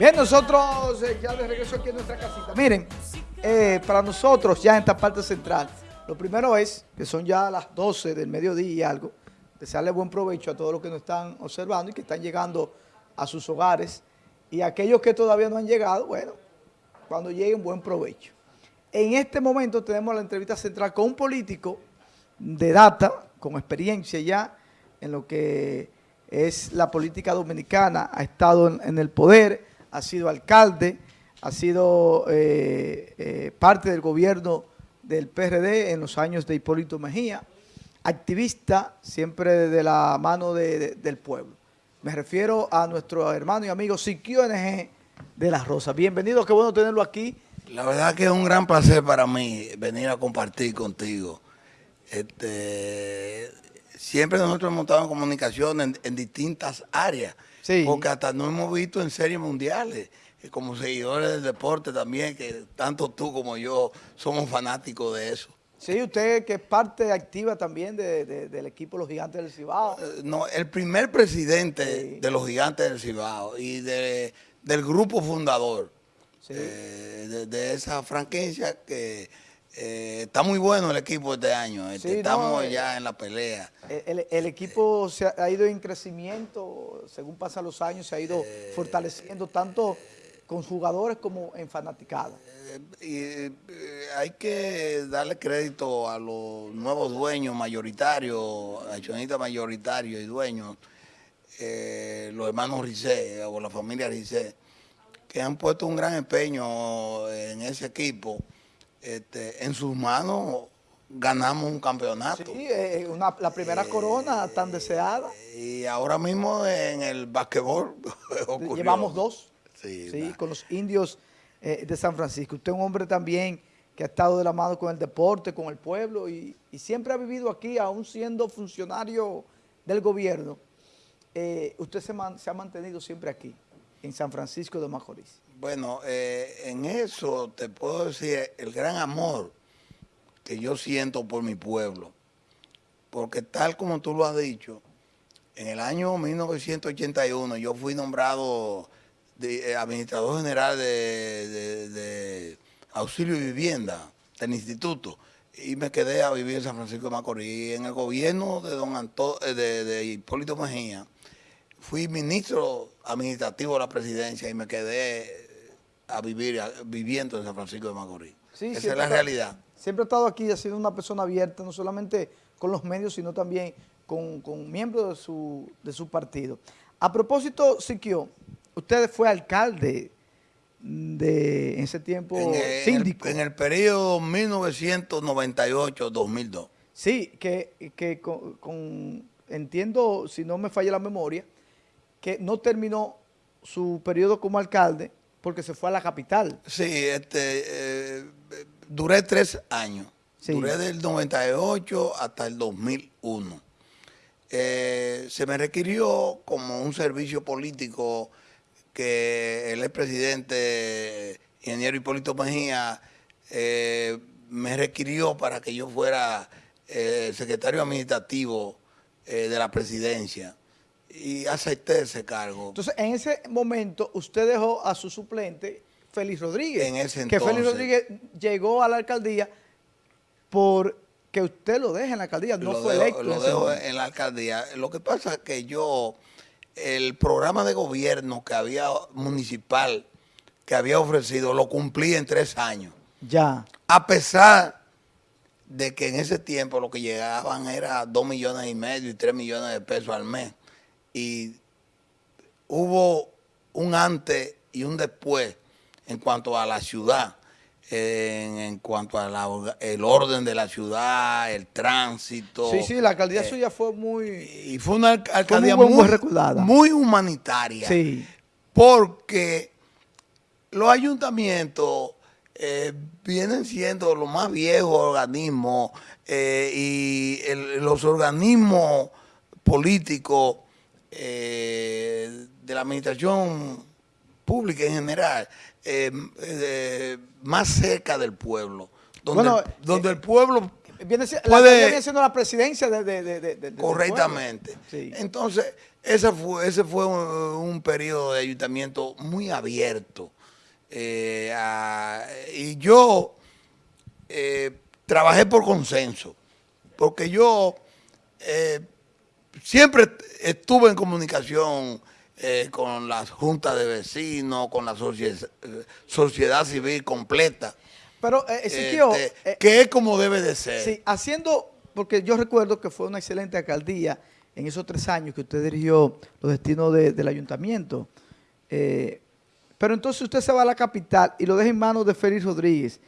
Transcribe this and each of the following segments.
Bien, nosotros eh, ya de regreso aquí en nuestra casita. Miren, eh, para nosotros ya en esta parte central, lo primero es que son ya las 12 del mediodía y algo, desearle buen provecho a todos los que nos están observando y que están llegando a sus hogares. Y aquellos que todavía no han llegado, bueno, cuando lleguen, buen provecho. En este momento tenemos la entrevista central con un político de data, con experiencia ya en lo que es la política dominicana, ha estado en, el poder, ha sido alcalde, ha sido eh, eh, parte del gobierno del PRD en los años de Hipólito Mejía, activista siempre de la mano del pueblo. Me refiero a nuestro hermano y amigo Siquio NG de La Rosa. Bienvenido, qué bueno tenerlo aquí. La verdad que es un gran placer para mí venir a compartir contigo. Este, siempre nosotros hemos estado en comunicación en, distintas áreas, porque hasta nos hemos visto en series mundiales, como seguidores del deporte también, que tanto tú como yo somos fanáticos de eso. Sí, usted que es parte activa también del equipo Los Gigantes del Cibao. Eh, no, el primer presidente de los Gigantes del Cibao y del grupo fundador eh, de, esa franquicia que eh, está muy bueno el equipo este año. Este, estamos ya en la pelea. El, equipo se ha, ido en crecimiento, según pasan los años, se ha ido fortaleciendo tanto con jugadores como en fanaticada. Eh, hay que darle crédito a los nuevos dueños mayoritarios, accionistas mayoritarios y dueños, eh, los hermanos Rizé o la familia Rizé, que han puesto un gran empeño en ese equipo. Este, en sus manos ganamos un campeonato. Sí, eh, la primera corona tan deseada. Y ahora mismo en el basquetbol Llevamos dos, sí, con los indios eh, de San Francisco. Usted es un hombre también que ha estado de la mano con el deporte, con el pueblo y, siempre ha vivido aquí, aún siendo funcionario del gobierno. Eh, usted se, ha mantenido siempre aquí, en San Francisco de Macorís. Bueno, eh, en eso te puedo decir el gran amor que yo siento por mi pueblo. Porque tal como tú lo has dicho, en el año 1981 yo fui nombrado de, eh, administrador general de, auxilio y vivienda del instituto y me quedé a vivir en San Francisco de Macorís. En el gobierno de don eh, de, Hipólito Mejía, fui ministro administrativo de la presidencia y me quedé a vivir viviendo en San Francisco de Macorís. Esa es la realidad. Siempre he estado aquí, ha sido una persona abierta, no solamente con los medios, sino también con, con miembros de su, de su partido. A propósito, Siquio, usted fue alcalde de en ese tiempo síndico. en el periodo 1998-2002. Sí, que, con, entiendo, si no me falla la memoria, que no terminó su periodo como alcalde porque se fue a la capital. Sí, este, eh, duré tres años. Duré del 98 hasta el 2001. Eh, se me requirió como un servicio político que el expresidente ingeniero Hipólito Mejía eh, me requirió para que yo fuera eh, secretario administrativo de la presidencia y acepté ese cargo. Entonces, en ese momento usted dejó a su suplente, Félix Rodríguez. En ese entonces. Que Félix Rodríguez llegó a la alcaldía por que usted lo deje en la alcaldía, no fue electo. Lo dejo en la alcaldía. Lo que pasa es que yo el programa de gobierno que había municipal que había ofrecido lo cumplí en tres años. Ya. A pesar de que en ese tiempo lo que llegaban era dos millones y medio y tres millones de pesos al mes. Y hubo un antes y un después en cuanto a la ciudad en, cuanto al el orden de la ciudad, el tránsito. Sí, sí, la alcaldía eh, suya fue muy... Y fue una alcaldía muy, recordada. muy humanitaria. Sí. Porque los ayuntamientos eh, vienen siendo los más viejos organismos eh, y los organismos políticos de la administración pública en general eh, eh, más cerca del pueblo, donde, donde el pueblo Viene, la siendo la presidencia de, de- de- correctamente. Sí. Entonces, ese fue, ese fue un, un periodo de ayuntamiento muy abierto. Eh, a- y yo eh, trabajé por consenso, porque yo eh, siempre estuve en comunicación eh, con las juntas de vecinos, con la socie- eh, sociedad civil completa, Pero, eh, Ezequiel, este, eh, que es como debe de ser. Sí, haciendo, porque yo recuerdo que fue una excelente alcaldía en esos tres años que usted dirigió los destinos de- del ayuntamiento. Eh, pero entonces usted se va a la capital y lo deja en manos de Félix Rodríguez.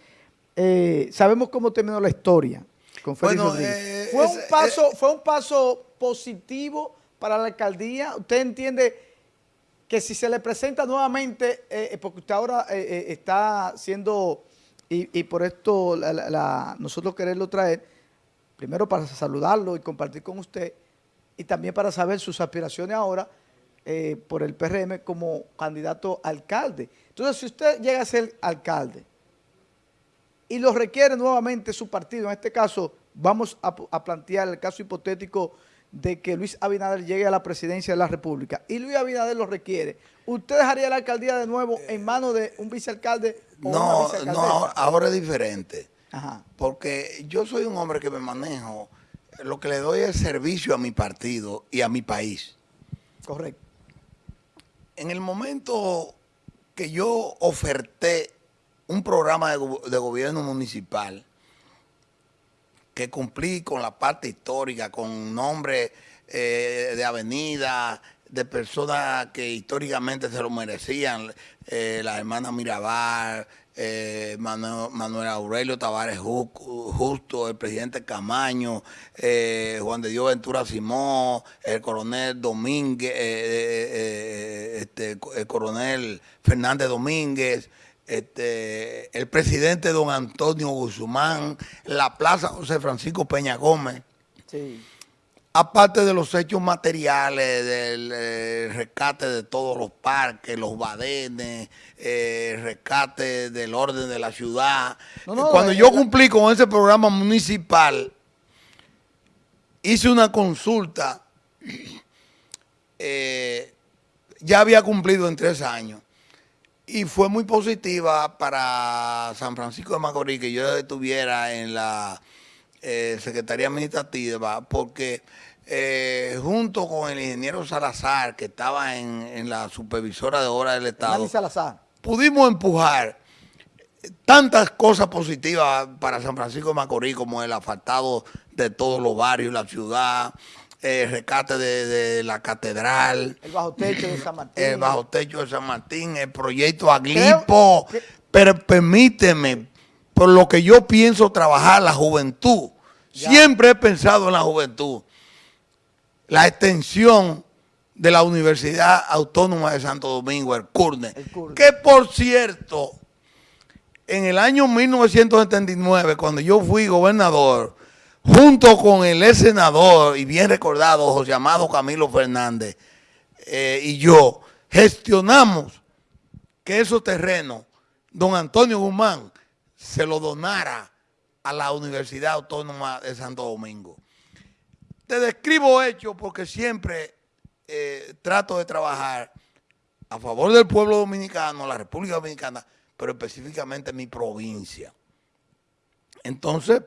Eh, sabemos cómo terminó la historia con Félix Bueno, Rodríguez. eh, fue, un paso, ¿Fue un paso positivo para la alcaldía? ¿Usted entiende que si se le presenta nuevamente, eh, porque usted ahora eh, eh, está siendo, y, y por esto la- la- la- nosotros quererlo traer, primero para saludarlo y compartir con usted, y también para saber sus aspiraciones ahora eh, por el PRM como candidato a alcalde. Entonces, si usted llega a ser alcalde y lo requiere nuevamente su partido, en este caso vamos a, a plantear el caso hipotético de que Luis Abinader llegue a la presidencia de la República y Luis Abinader lo requiere, ¿usted dejaría la alcaldía de nuevo en manos de un vicealcalde o una No, no, ahora, ahora es diferente. Ajá, Porque yo soy un hombre que me manejo, lo que le doy es servicio a mi partido y a mi país. correcto. En el momento que yo oferté un programa de, go- de gobierno municipal, que cumplí con la parte histórica, con nombre eh, de avenida, de personas que históricamente se lo merecían, eh, la hermana Mirabal, eh, Manu- Manuel Aurelio Tavares Ju- Justo, el presidente Camaño, Juan de Dios Ventura Simón, el coronel Domínguez, este, el coronel Fernández Domínguez, este, el presidente don Antonio Guzmán, la plaza José Francisco Peña Gómez, Sí. aparte de los hechos materiales, del eh, rescate de todos los parques, los badenes, eh, rescate del orden de la ciudad. No, no, Cuando eh, yo cumplí con ese programa municipal, hice una consulta, eh, ya había cumplido en tres años y fue muy positiva para San Francisco de Macorís que yo estuviera en la eh, Secretaría Administrativa porque eh, junto con el ingeniero Salazar que estaba en, en la supervisora de obras del Estado Salazar. pudimos empujar tantas cosas positivas para San Francisco de Macorís como el asfaltado de todos los barrios, la ciudad, el rescate de, de la catedral, El bajo techo de San Martín. el bajo techo de San Martín, el proyecto Aglipo. Pero permíteme, por lo que yo pienso trabajar la juventud, Ya. siempre he pensado en la juventud. La extensión de la Universidad Autónoma de Santo Domingo, el CURNE, El CURNE. que por cierto, en el año 1979, cuando yo fui gobernador, junto con el ex senador y bien recordado José Amado Camilo Fernández eh, y yo, gestionamos que esos terrenos, don Antonio Guzmán, se lo donara a la Universidad Autónoma de Santo Domingo. Te describo hechos porque siempre eh, trato de trabajar a favor del pueblo dominicano, la República Dominicana, pero específicamente mi provincia. Entonces,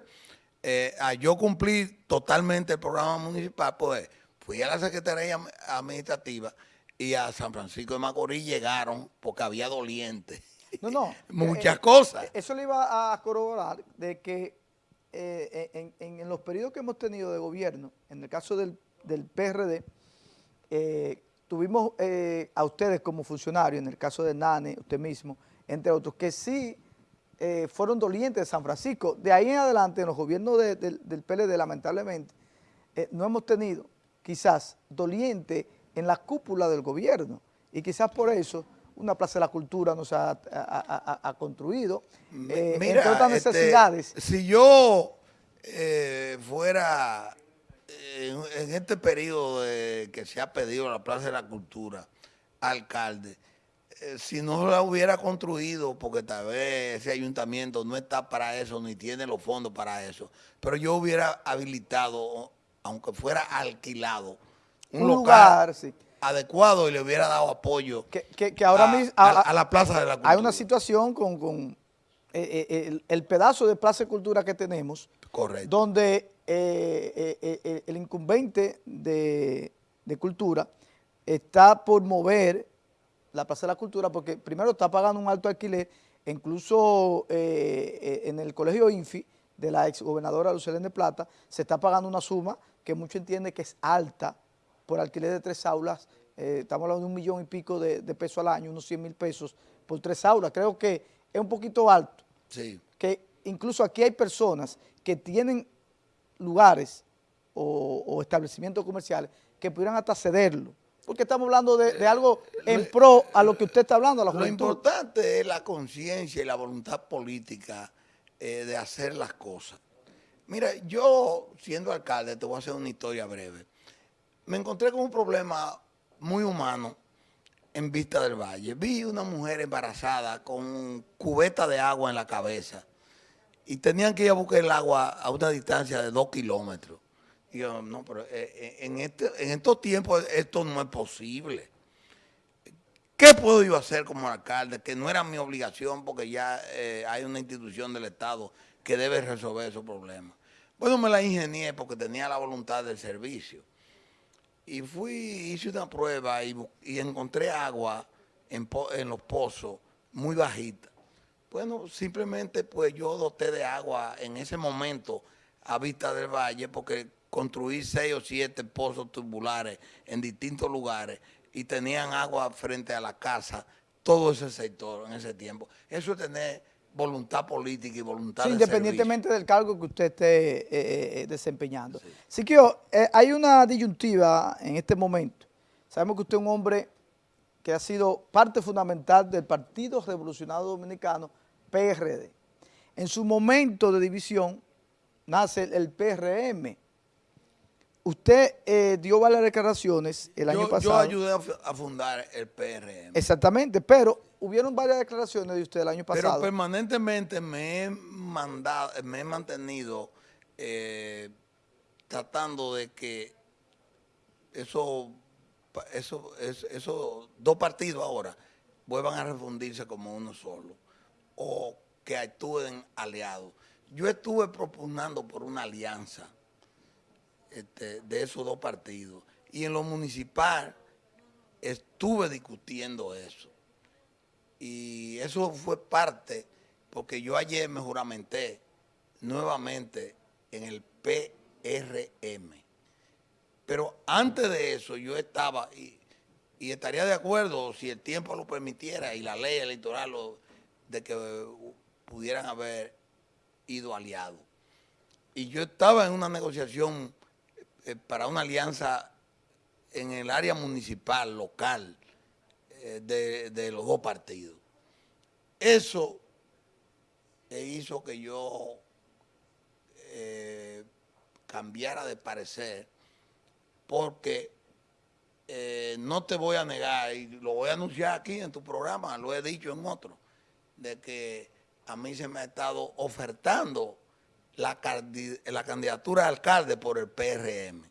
eh, a yo cumplir totalmente el programa municipal, pues fui a la Secretaría Administrativa y a San Francisco de Macorís llegaron porque había dolientes. No, no. Muchas Eh, cosas. eh, Eso le iba a corroborar de que eh, en, en- en los periodos que hemos tenido de gobierno, en el caso del, del PRD, eh, tuvimos a ustedes como funcionarios, en el caso de Nane, usted mismo, entre otros, que sí eh, fueron dolientes de San Francisco. De ahí en adelante, en los gobiernos de- del- del PLD, lamentablemente, eh, no hemos tenido quizás doliente en la cúpula del gobierno. Y quizás por eso una Plaza de la Cultura no se ha, ha- ha- ha- ha construido, eh, Mira, entre otras este, necesidades. si yo fuera en, en este periodo de- que se ha pedido la Plaza de la Cultura, alcalde, eh, si no la hubiera construido, porque tal vez ese ayuntamiento no está para eso, ni tiene los fondos para eso, pero yo hubiera habilitado, aunque fuera alquilado, un, lugar, adecuado y le hubiera dado apoyo que, ahora a, mismo, a, la Plaza de la Cultura. Hay una situación con, con eh, eh, el, pedazo de Plaza de Cultura que tenemos, Correcto. donde el incumbente de, de Cultura está por mover la Plaza de la Cultura porque primero está pagando un alto alquiler, incluso eh, eh, en el colegio INFI de la ex gobernadora Lucelén de Plata se está pagando una suma que mucho entiende que es alta por alquiler de tres aulas, eh, estamos hablando de un millón y pico de, pesos al año, unos 100 mil pesos por tres aulas, creo que es un poquito alto. Sí. Que incluso aquí hay personas que tienen lugares o, o establecimientos comerciales que pudieran hasta cederlo porque estamos hablando de, algo en pro a lo que usted está hablando, a la Lo importante es la conciencia y la voluntad política eh, de hacer las cosas. Mira, yo siendo alcalde, te voy a hacer una historia breve. Me encontré con un problema muy humano en Vista del Valle. Vi una mujer embarazada con cubeta de agua en la cabeza y tenían que ir a buscar el agua a una distancia de dos kilómetros no, pero eh, eh, en, este, en estos tiempos esto no es posible. ¿Qué puedo yo hacer como alcalde? Que no era mi obligación porque ya eh, hay una institución del Estado que debe resolver esos problemas. Bueno, me la ingenié porque tenía la voluntad del servicio. Y fui, hice una prueba y, encontré agua en, en, los pozos muy bajita. Bueno, simplemente pues yo doté de agua en ese momento a Vista del Valle porque construir seis o siete pozos tubulares en distintos lugares y tenían agua frente a la casa, todo ese sector en ese tiempo. Eso es tener voluntad política y voluntad Independientemente del cargo que usted esté eh, eh, desempeñando. Así que eh, hay una disyuntiva en este momento. Sabemos que usted es un hombre que ha sido parte fundamental del Partido Revolucionario Dominicano, PRD. En su momento de división nace el PRM, Usted eh, dio varias declaraciones el año pasado. Yo ayudé a, fundar el PRM. Exactamente, pero hubieron varias declaraciones de usted el año pasado. Pero permanentemente me he, mandado, me he mantenido eh, tratando de que esos eso, eso, dos partidos ahora vuelvan a refundirse como uno solo o que actúen aliados. Yo estuve propugnando por una alianza este, de esos dos partidos. Y en lo municipal estuve discutiendo eso. Y eso fue parte, porque yo ayer me juramenté nuevamente en el PRM. Pero antes de eso yo estaba, y, estaría de acuerdo si el tiempo lo permitiera y la ley electoral de que pudieran haber ido aliados. Y yo estaba en una negociación eh, para una alianza en el área municipal, local, eh, de, los dos partidos. Eso hizo que yo eh, cambiara de parecer porque no te voy a negar, y lo voy a anunciar aquí en tu programa, lo he dicho en otro, de que a mí se me ha estado ofertando la, la candidatura de alcalde por el PRM.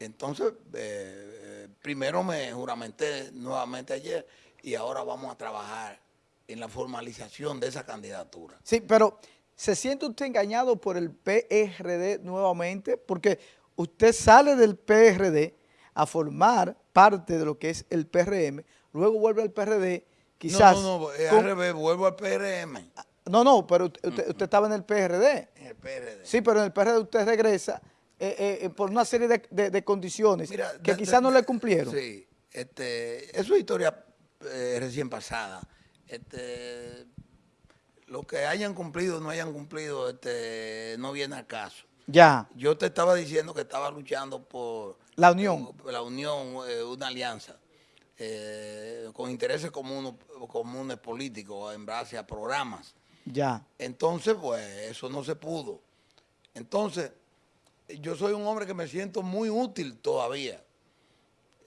Entonces, eh, eh, primero me juramenté nuevamente ayer y ahora vamos a trabajar en la formalización de esa candidatura. Sí, pero ¿se siente usted engañado por el PRD nuevamente? Porque usted sale del PRD a formar parte de lo que es el PRM, luego vuelve al PRD, quizás... No, no, no, al revés, vuelvo al PRM. No, no, pero usted, estaba en el PRD. En el PRD. Sí, pero en el PRD usted regresa eh, eh, por una serie de, condiciones que quizás no le cumplieron. Sí, este, es una historia eh, recién pasada. Este, lo que hayan cumplido o no hayan cumplido este, no viene al caso. Ya. Yo te estaba diciendo que estaba luchando por... La unión. la unión, una alianza. con intereses comunes, comunes políticos en base a programas. Entonces, pues, eso no se pudo. Entonces, yo soy un hombre que me siento muy útil todavía.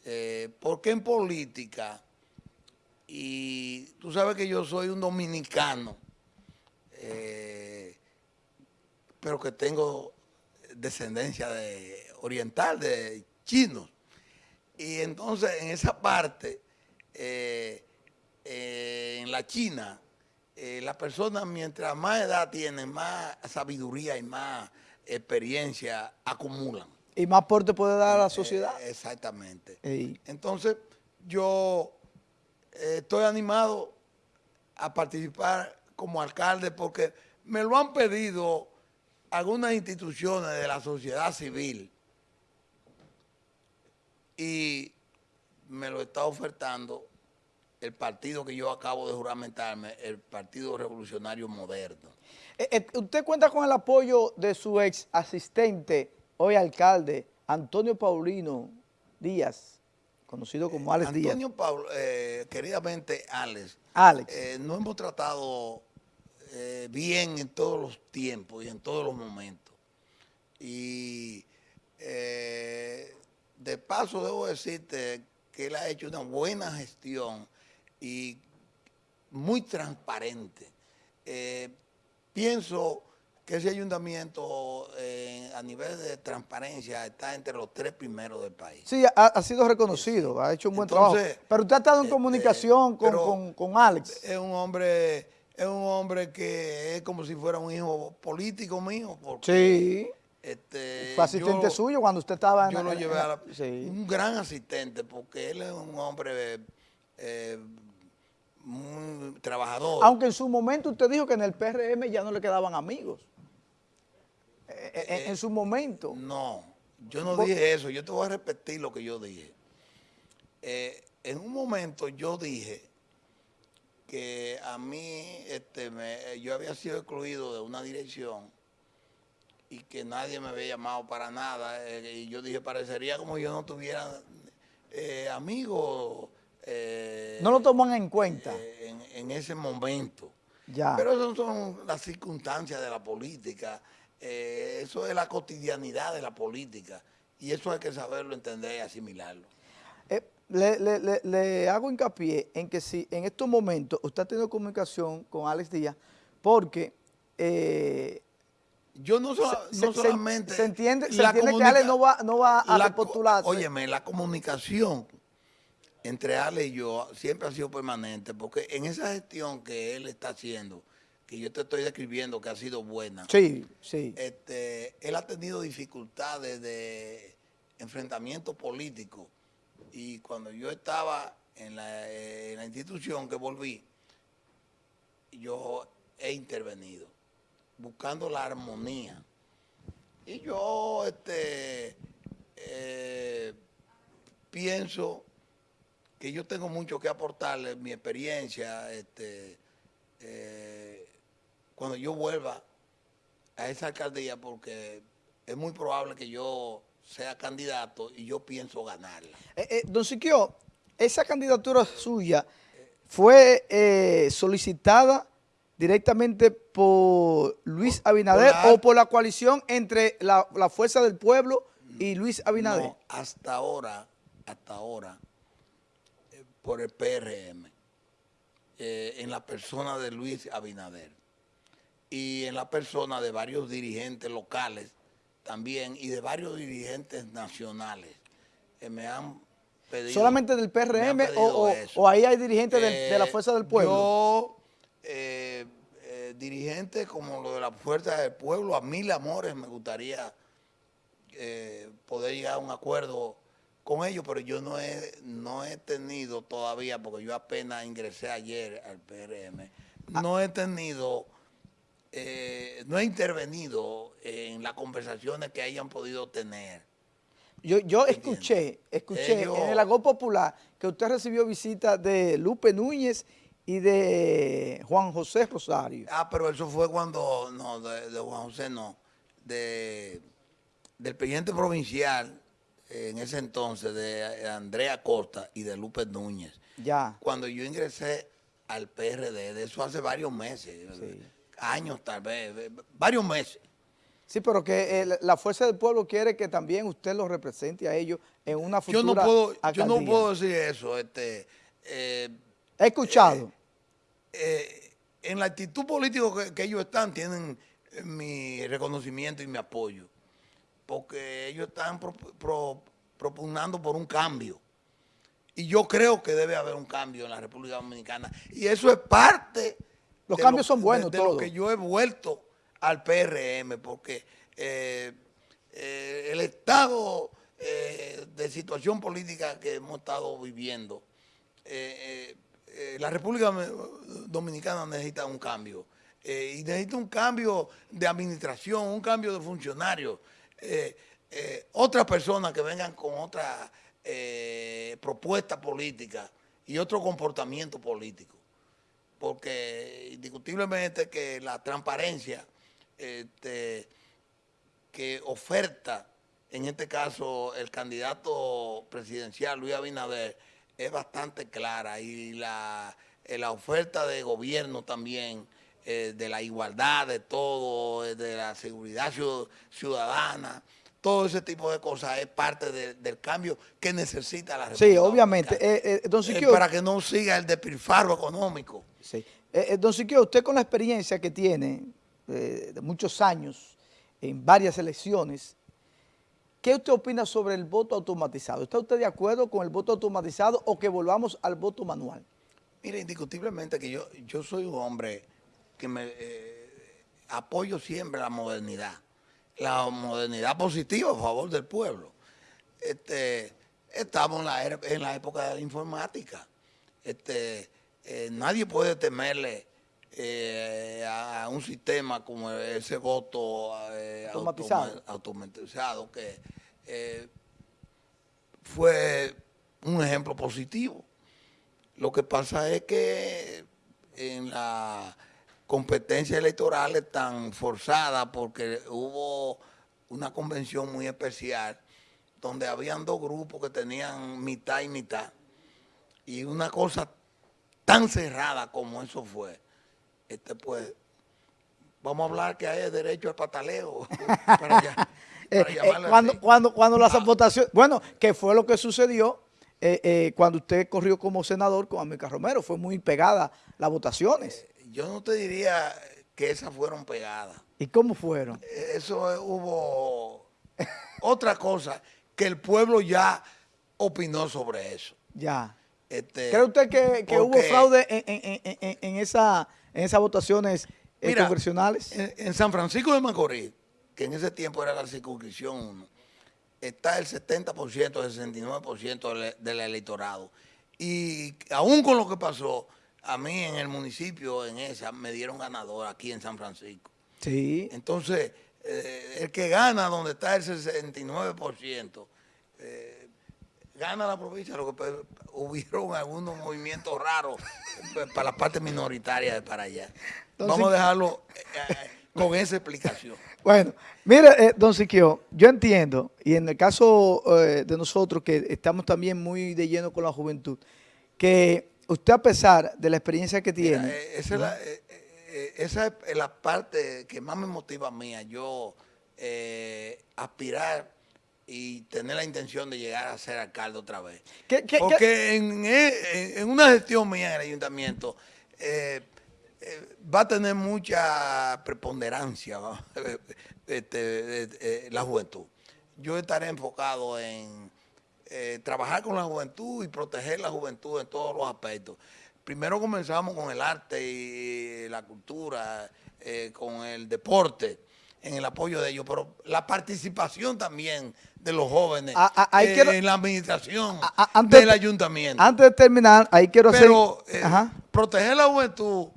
Eh, porque en política y tú sabes que yo soy un dominicano, eh, pero que tengo descendencia de oriental, de chinos. Y entonces en esa parte, eh, en la China, las personas mientras más edad tienen, más sabiduría y más experiencia acumulan. Y más aporte puede dar a la sociedad. exactamente. Entonces, yo estoy animado a participar como alcalde porque me lo han pedido algunas instituciones de la sociedad civil y me lo está ofertando el partido que yo acabo de juramentarme, el Partido Revolucionario Moderno. Eh, eh, ¿Usted cuenta con el apoyo de su ex asistente, hoy alcalde, Antonio Paulino Díaz? conocido como Alex Díaz. Antonio eh, queridamente Alex. Alex. Eh, no hemos tratado eh, bien en todos los tiempos y en todos los momentos. Y de paso debo decirte que él ha hecho una buena gestión y muy transparente. pienso que ese ayuntamiento eh, a nivel de transparencia está entre los tres primeros del país. Sí, ha, sido reconocido, ha hecho un buen trabajo. Pero usted ha estado en este, comunicación con, Alex. Es un hombre es un hombre que es como si fuera un hijo político mío. sí. Este, Fue asistente suyo cuando usted estaba en... Yo lo llevé a un gran asistente porque él es un hombre... Eh, muy trabajador. Aunque en su momento usted dijo que en el PRM ya no le quedaban amigos. Eh, eh, en, su momento. No, yo no dije eso, yo te voy a repetir lo que yo dije. Eh, en un momento yo dije que a mí este, yo había sido excluido de una dirección y que nadie me había llamado para nada. y yo dije, parecería como yo no tuviera amigos. No lo toman en cuenta. En, en, ese momento. Ya. Pero esas son las circunstancias de la política. Eh, eso es la cotidianidad de la política y eso hay que saberlo, entender y asimilarlo. Eh, le, hago hincapié en que si en estos momentos usted ha tenido comunicación con Alex Díaz, porque eh, yo no, solamente... Se, entiende, que Alex no va, no va a repostularse. Óyeme, la comunicación entre Alex y yo siempre ha sido permanente, porque en esa gestión que él está haciendo, que yo te estoy describiendo que ha sido buena. Sí, sí. Este, él ha tenido dificultades de enfrentamiento político y cuando yo estaba en la, institución que volví, yo he intervenido buscando la armonía. Y yo este, eh, pienso que yo tengo mucho que aportarle, mi experiencia, este, eh, cuando yo vuelva a esa alcaldía porque es muy probable que yo sea candidato y yo pienso ganarla. Eh, eh, don Siquio, esa candidatura suya fue solicitada directamente por Luis Abinader o por la coalición entre la, Fuerza del Pueblo y Luis Abinader. No, hasta ahora, hasta ahora, por el PRM, en la persona de Luis Abinader y en la persona de varios dirigentes locales también y de varios dirigentes nacionales que me han pedido. ¿Solamente del PRM o, ahí hay dirigentes de, la eh, Fuerza del Pueblo? Yo, eh, eh, dirigentes como lo de la Fuerza del Pueblo, a mil amores me gustaría poder llegar a un acuerdo con ellos, pero yo no he, no he tenido todavía, porque yo apenas ingresé ayer al PRM, ah. no he tenido eh, no he intervenido en las conversaciones que hayan podido tener. Yo, yo escuché, escuché en el Agó Popular que usted recibió visita de Lupe Núñez y de Juan José Rosario. Ah, pero eso fue cuando, no, de, Juan José no, de, del presidente provincial en ese entonces, de Andrea Costa y de Lupe Núñez. Ya. Cuando yo ingresé al PRD, de eso hace varios meses. Sí años tal vez, varios meses. Sí, pero que eh, la Fuerza del Pueblo quiere que también usted los represente a ellos en una futura Yo no puedo, yo no puedo decir eso. Este, eh, He escuchado. Eh, en la actitud política que, ellos están, tienen mi reconocimiento y mi apoyo. Porque ellos están propugnando por un cambio. Y yo creo que debe haber un cambio en la República Dominicana. Y eso es parte... Los cambios son buenos de, lo que yo he vuelto al PRM, porque eh, eh, el estado eh, de situación política que hemos estado viviendo, la República Dominicana necesita un cambio. y necesita un cambio de administración, un cambio de funcionarios. Otras personas que vengan con otra eh, propuesta política y otro comportamiento político. Porque indiscutiblemente que la transparencia este, que oferta, en este caso, el candidato presidencial Luis Abinader, es bastante clara y la, eh, la oferta de gobierno también, eh, de la igualdad de todo, de la seguridad ciudadana, todo ese tipo de cosas es parte del cambio que necesita la República Sí, obviamente. Eh, eh, para que no siga el despilfarro económico. Sí. Eh, don Siquio, usted con la experiencia que tiene de muchos años en varias elecciones, ¿qué usted opina sobre el voto automatizado? ¿Está usted de acuerdo con el voto automatizado o que volvamos al voto manual? Mire, indiscutiblemente que yo, yo soy un hombre que me apoyo siempre la modernidad la modernidad positiva a favor del pueblo. Este, estamos en la, en la época de la informática. Este, eh, nadie puede temerle eh, a un sistema como ese voto eh, automatizado. automatizado que fue un ejemplo positivo. Lo que pasa es que en la competencias electorales tan forzadas porque hubo una convención muy especial donde habían dos grupos que tenían mitad y mitad. Y una cosa tan cerrada como eso fue, este pues, vamos a hablar que hay derecho al pataleo para, eh, eh, cuando, cuando, cuando las ah. votaciones, bueno, que fue lo que sucedió eh, cuando usted corrió como senador con América Romero, fue muy pegada las votaciones yo no te diría que esas fueron pegadas. ¿Y cómo fueron? Eso hubo otra cosa que el pueblo ya opinó sobre eso. Ya. Este, ¿Cree usted que, hubo fraude en, esa, en esas votaciones eh, congresionales? En, San Francisco de Macorís, que en ese tiempo era la circunscripción 1, está el 70%, el 69% del electorado. Y aún con lo que pasó, a mí en el municipio, en esa, me dieron ganador aquí en San Francisco. Sí. Entonces, eh, el que gana donde está el 69%, eh, gana la provincia, lo que hubieron algunos movimientos raros para la parte minoritaria de para allá. Vamos a dejarlo eh, con esa explicación. Bueno, mire, don Siquio, yo entiendo, y en el caso de nosotros que estamos también muy de lleno con la juventud, que usted a pesar de la experiencia que tiene... Eh, esa, es esa, es la, parte que más me motiva a mí, yo eh, aspirar y tener la intención de llegar a ser alcalde otra vez. Porque eh, En, una gestión mía en el ayuntamiento va a tener mucha preponderancia este, la juventud. Yo estaré enfocado en eh, trabajar con la juventud y proteger la juventud en todos los aspectos. Primero comenzamos con el arte y la cultura, eh, con el deporte, en el apoyo de ellos, pero la participación también de los jóvenes ah, ah, eh, en la administración ah, del ayuntamiento. Antes de terminar, ahí quiero hacer... Pero proteger la juventud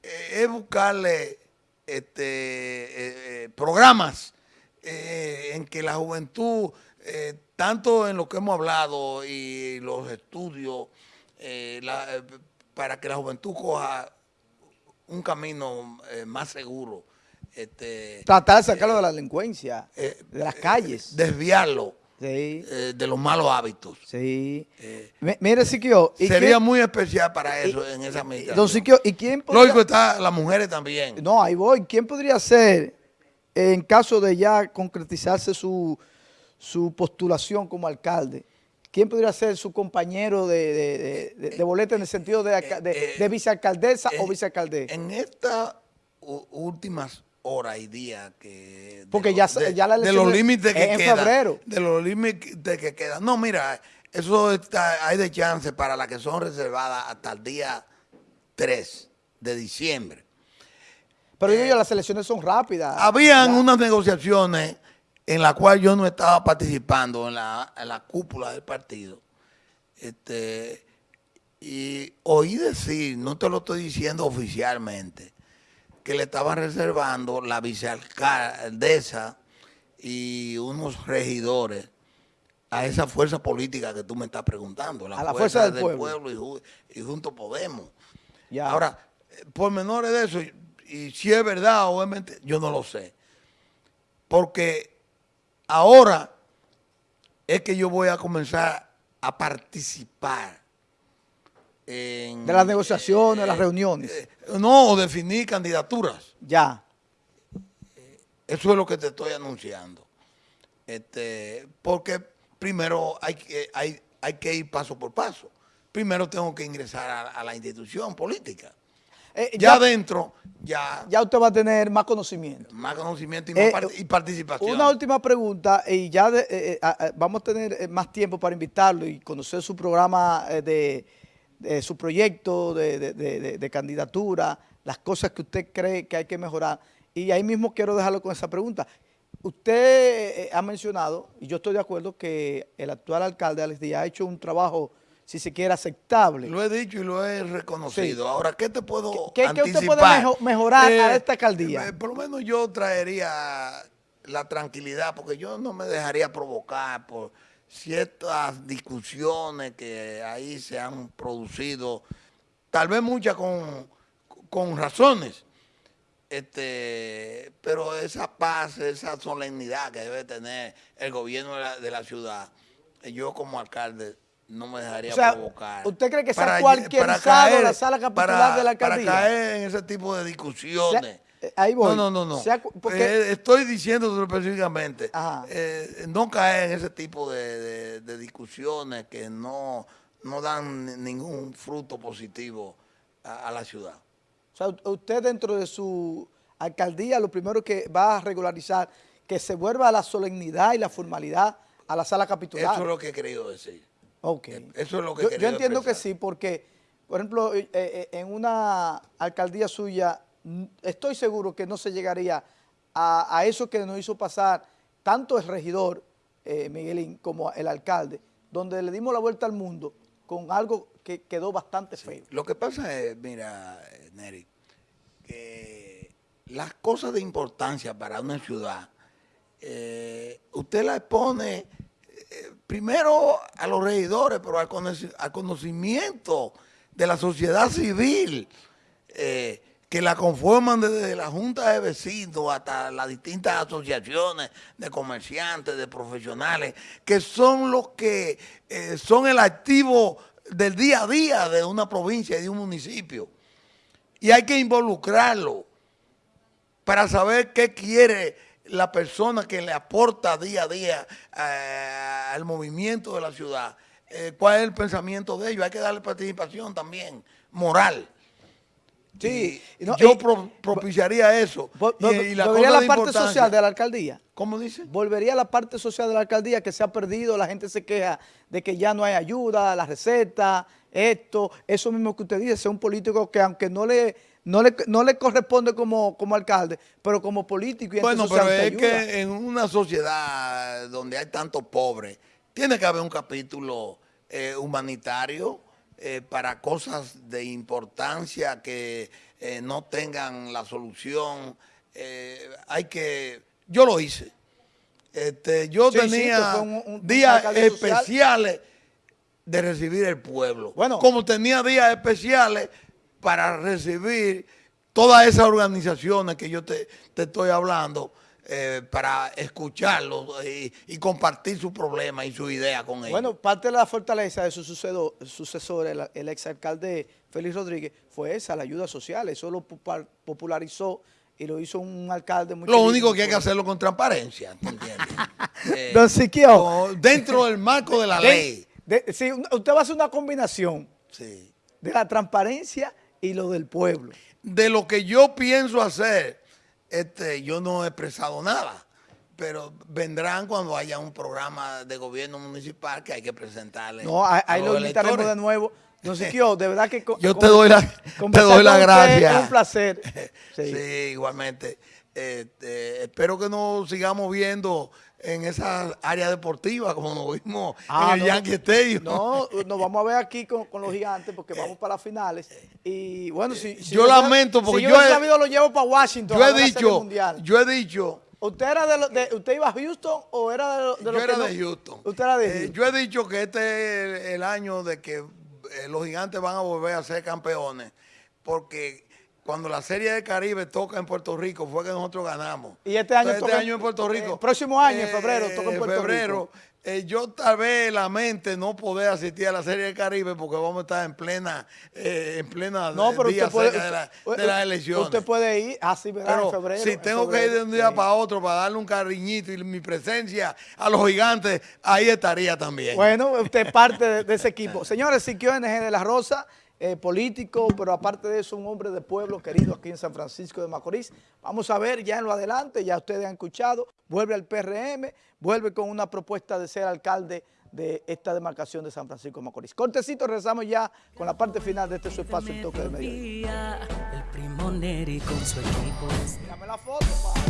es buscarle este, programas en que la juventud tanto en lo que hemos hablado y los estudios, eh, eh, para que la juventud coja un camino eh, más seguro. Este, Tratar de sacarlo de la delincuencia, de las calles. desviarlo. de los malos hábitos. Sí. mire, Siquio. Sería muy especial para eso en esa medida. Don Siquio, ¿y quién podría, Lógico está las mujeres también. No, ahí voy. ¿Quién podría ser, en caso de ya concretizarse su, su postulación como alcalde, ¿quién podría ser su compañero de, de, boleta en el sentido de, de, vicealcaldesa o vicealcaldesa? En estas últimas horas y días que... Porque ya, ya la De los límites que quedan. De los límites que quedan. No, mira, eso está, hay de chance para las que son reservadas hasta el día 3 de diciembre. Pero yo, las elecciones son rápidas. Habían unas negociaciones en las cuales yo no estaba participando en la, cúpula del partido. Este, y oí decir, no te lo estoy diciendo oficialmente, que le estaban reservando la vicealcaldesa y unos regidores a esa fuerza política que tú me estás preguntando, la, a la fuerza, del, pueblo, y, junto Podemos. Ahora, por menores de eso, y si es verdad, obviamente, yo no lo sé. Porque ahora es que yo voy a comenzar a participar en... De las negociaciones, las reuniones. Eh, no, definir candidaturas. Ya. Eso es lo que te estoy anunciando. Este, porque primero hay que, hay, hay que ir paso por paso. Primero tengo que ingresar a, la institución política. Eh, ya, adentro, ya... Ya usted va a tener más conocimiento. Más conocimiento y, más eh, participación. Una última pregunta, y ya vamos a tener más tiempo para invitarlo y conocer su programa de, su proyecto de, candidatura, las cosas que usted cree que hay que mejorar. Y ahí mismo quiero dejarlo con esa pregunta. Usted eh, ha mencionado, y yo estoy de acuerdo, que el actual alcalde Alex Díaz ha hecho un trabajo, si se quiere, aceptable. Lo he dicho y lo he reconocido. Ahora, ¿qué te puedo ¿Qué, anticipar? ¿Qué usted puede mejorar a eh, esta alcaldía? Eh, por lo menos yo traería la tranquilidad, porque yo no me dejaría provocar por ciertas discusiones que ahí se han producido, tal vez muchas con, con razones, este, pero esa paz, esa solemnidad que debe tener el gobierno de la, ciudad, yo como alcalde no me dejaría provocar. ¿Usted cree que sea cualquier sala la sala capitular de la alcaldía? Para caer en ese tipo de discusiones. Eh, ahí voy. No, no, no, no. Eh, estoy diciendo específicamente, eh, no caer en ese tipo de, discusiones que no, no dan ningún fruto positivo a la ciudad. O sea, usted dentro de su alcaldía lo primero que va a regularizar que se vuelva a la solemnidad y la formalidad a la sala capitular. Eso es lo que he querido decir. Ok. Eso es lo que yo, yo entiendo que sí, porque, por ejemplo, eh, eh, en una alcaldía suya, estoy seguro que no se llegaría a, eso que nos hizo pasar tanto el regidor eh, Miguelín como el alcalde, donde le dimos la vuelta al mundo con algo que quedó bastante feo. Lo que pasa es, mira, Neri, que las cosas de importancia para una ciudad, eh, usted las pone eh, primero a los regidores, pero al, conocimiento de la sociedad civil, eh, que la conforman desde la Junta de Vecinos hasta las distintas asociaciones de comerciantes, de profesionales, que son los que son el activo del día a día de una provincia y de un municipio. Y hay que involucrarlo para saber qué quiere la persona que le aporta día a día eh, al movimiento de la ciudad, eh, cuál es el pensamiento de ellos, hay que darle participación también, moral. Sí, yo propiciaría eso. y, la ¿Volvería a la parte social de la alcaldía? ¿Cómo dice? Volvería a la parte social de la alcaldía que se ha perdido, la gente se queja de que ya no hay ayuda, la receta, esto, eso mismo que usted dice, ser un político que aunque no le, no le, corresponde como, como alcalde, pero como político y Bueno, pero es que en una sociedad donde hay tantos pobres, tiene que haber un capítulo eh, humanitario eh, para cosas de importancia que eh, no tengan la solución. hay que, yo lo hice. Este, yo tenía días especiales de recibir el pueblo. Bueno, como tenía días especiales para recibir todas esas organizaciones que yo te, estoy hablando, eh, para escucharlos y, compartir su problema y su idea con ellos. Bueno, parte de la fortaleza de su sucesor, el, el exalcalde Félix Rodríguez, fue esa, la ayuda social. Eso lo popularizó y lo hizo un alcalde muy Lo único que hay que hacerlo con transparencia, ¿te entiendes? Don Siquio. Dentro del marco de la ley De- sí, usted va a hacer una combinación Sí. de la transparencia y lo del pueblo. De lo que yo pienso hacer, este, yo no he expresado nada. Pero vendrán cuando haya un programa de gobierno municipal que hay que presentarle. No, ahí, lo invitaremos electores. de nuevo. Don Siquio, de verdad que... Yo te doy la, te doy la gracia. Es un placer. Sí, Sí. igualmente. Este, espero que nos sigamos viendo en esa área deportiva como nos vimos Ah, en el no. Yankee Stadium. No, nos vamos a ver aquí con, con los gigantes porque vamos para las finales. Y bueno, si, si Yo lamento, porque si yo, he- sabido lo llevo para Washington. yo he dicho, Mundial. yo he dicho, ¿Usted era de, lo- de- usted iba a Houston o era de, lo- de yo los era que no- de Houston. Usted era de Eh, yo he dicho que este es el año de que eh, los gigantes van a volver a ser campeones, porque cuando la Serie de Caribe toca en Puerto Rico fue que nosotros ganamos. Y este año Entonces, toca este año en Puerto Rico. eh, próximo año, en febrero, toca en en Puerto febrero, eh, yo tal vez la mente no poder asistir a la Serie de Caribe porque vamos a estar en plena, eh, en plena no, pero día usted puede, cerca de, la- de las elecciones. Usted puede ir, así, ¿verdad? Pero en febrero. si en tengo que ir de un día sí. para otro para darle un cariñito y mi presencia a los gigantes, ahí estaría también. Bueno, usted es parte de, de ese equipo. Señores, Siquio NG de la Rosa, eh, político, pero aparte de eso, un hombre de pueblo querido aquí en San Francisco de Macorís. Vamos a ver ya en lo adelante, ya ustedes han escuchado, vuelve al PRM, vuelve con una propuesta de ser alcalde de esta demarcación de San Francisco de Macorís. Cortecito, regresamos ya con la parte final de este su espacio, el toque de mediodía. el primo Neri con su equipo. Dame la foto, pa.